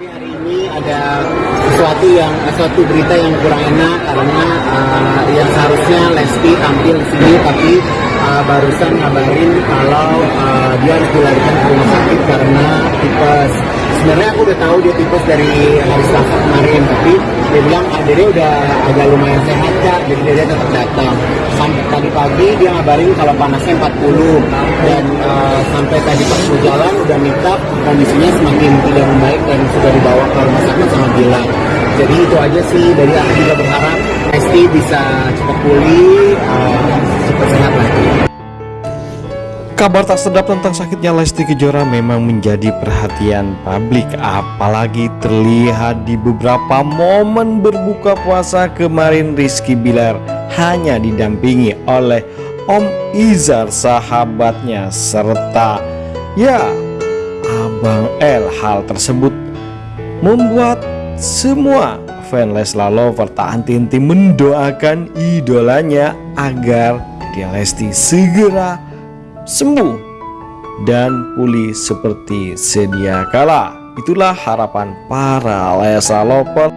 Tapi hari ini ada sesuatu yang suatu berita yang kurang enak karena uh, yang seharusnya Lesti tampil di sini tapi uh, barusan ngabarin kalau uh, dia harus dilarikan ke rumah sakit karena tipes. Sebenarnya aku udah tahu dia tipes dari hari Selasa kemarin tapi dia bilang dia udah agak lumayan sehat kak jadi dia tetap datang. Pagi dia ngabarin kalau panasnya 40 dan uh, sampai tadi pas mau jalan udah minta kondisinya semakin tidak membaik dan sudah dibawa ke rumah sakit sama Bila. Jadi itu aja sih dari aku juga berharap Lesti bisa cepat pulih, uh, cepat sehat lagi. Kabar tak sedap tentang sakitnya Lesti Kejora memang menjadi perhatian publik Apalagi terlihat di beberapa momen berbuka puasa kemarin Rizky Bilar Hanya didampingi oleh Om Izar sahabatnya Serta ya Abang L Hal tersebut membuat semua fan Leslar Lover tak henti-henti mendoakan idolanya agar dia Lesti segera sembuh dan pulih seperti sedia kala. Itulah harapan para Lesa Lover.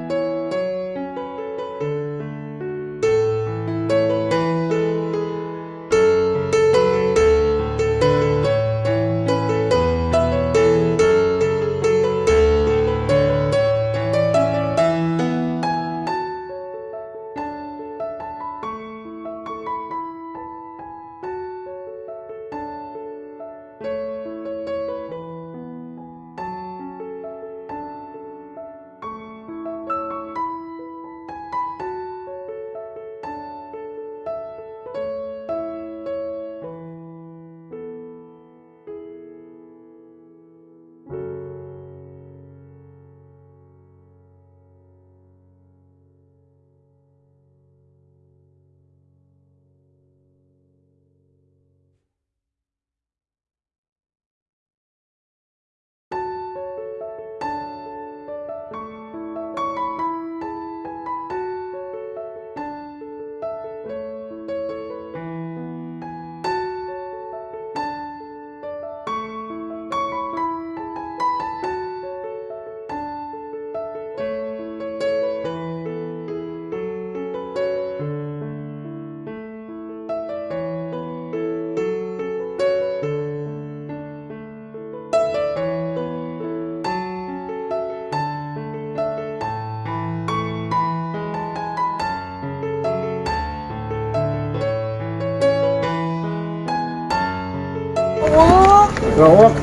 Gawak.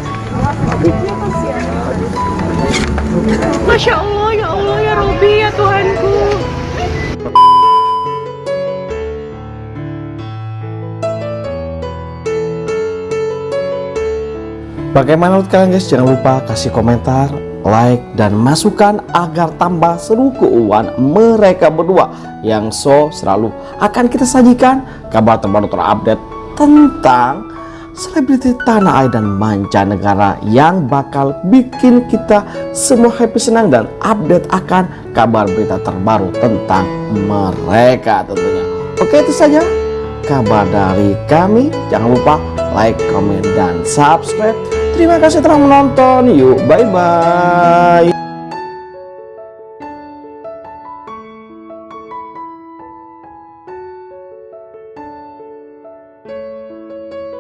Masya Allah, ya Allah, ya Robi, ya Tuhanku. Bagaimana menurut kalian guys? Jangan lupa kasih komentar, like, dan masukan agar tambah seru keuangan mereka berdua yang so selalu akan kita sajikan kabar terbaru terupdate tentang selebriti tanah air dan mancanegara yang bakal bikin kita semua happy senang dan update akan kabar berita terbaru tentang mereka tentunya. Oke itu saja kabar dari kami. Jangan lupa like, comment, dan subscribe. Terima kasih telah menonton. Yuk, bye-bye.